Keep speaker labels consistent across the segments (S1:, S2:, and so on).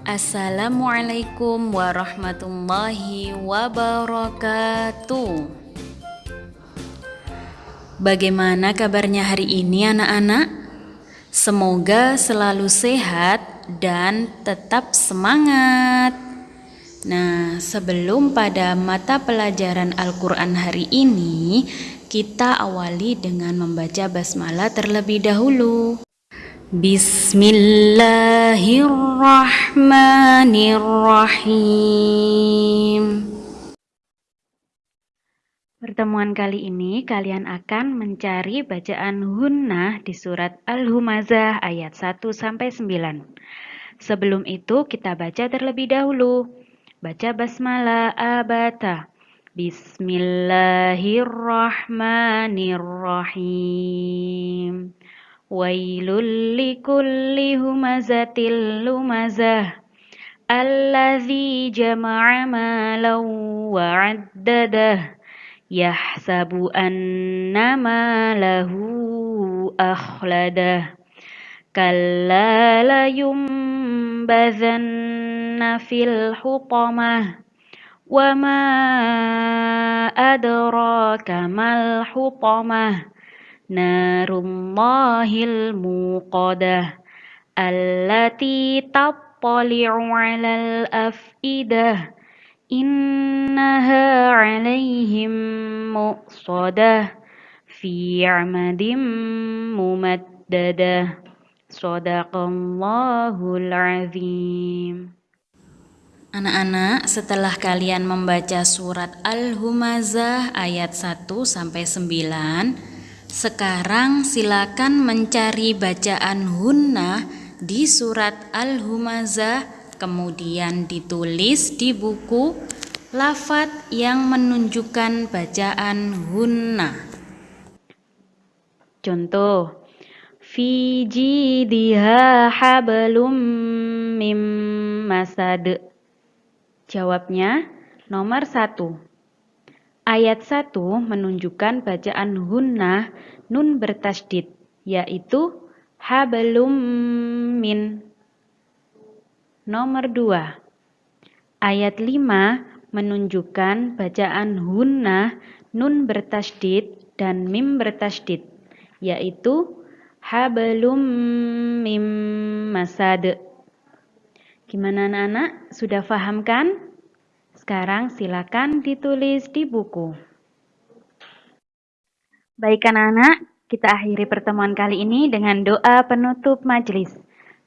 S1: Assalamualaikum warahmatullahi wabarakatuh. Bagaimana kabarnya hari ini, anak-anak? Semoga selalu sehat dan tetap semangat. Nah, sebelum pada mata pelajaran Al-Quran hari ini, kita awali dengan membaca basmalah terlebih dahulu. Bismillahirrahmanirrahim. Pertemuan kali ini kalian akan mencari bacaan hunnah di surat Al-Humazah ayat 1 sampai 9. Sebelum itu kita baca terlebih dahulu. Baca basmalah abata. Bismillahirrahmanirrahim. ويل لكل همزة لمزة. الذي جمع مالا وعدده يحسب أن ماله أخلده. كلا لينبذن في الحطمة وما أدراك ما الحطمة. Narullahil muqadah allati tattali'u 'alal afidah innaha 'alaihim muqsadah fi 'amadin mumaddadah. Sadaqallahul azim. Anak-anak, setelah kalian membaca surat Al-Humazah ayat 1 sampai 9, sekarang silakan mencari bacaan hunnah di surat Al-Humazah kemudian ditulis di buku lafat yang menunjukkan bacaan hunnah. Contoh Fi jidha hablum mim masad. Jawabnya nomor satu. Ayat 1 menunjukkan bacaan hunnah nun bertasdid, yaitu hablum min. Nomor 2. Ayat 5 menunjukkan bacaan hunnah nun bertasdid dan mim bertasdid, yaitu hablum mim masad. Gimana anak-anak? Sudah paham kan? Sekarang silakan ditulis di buku. Baik anak-anak, kita akhiri pertemuan kali ini dengan doa penutup majelis.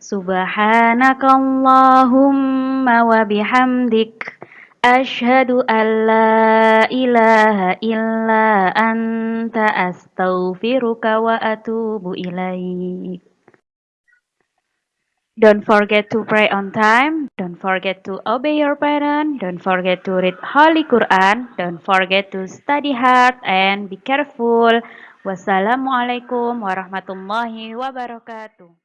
S1: Subhanakallahumma wa bihamdik Ashhadu an la ilaha illa anta astaghfiruka wa atubu ilaik. Don't forget to pray on time. Don't forget to obey your parents. Don't forget to read Holy Quran. Don't forget to study hard and be careful. Wassalamualaikum warahmatullahi wabarakatuh.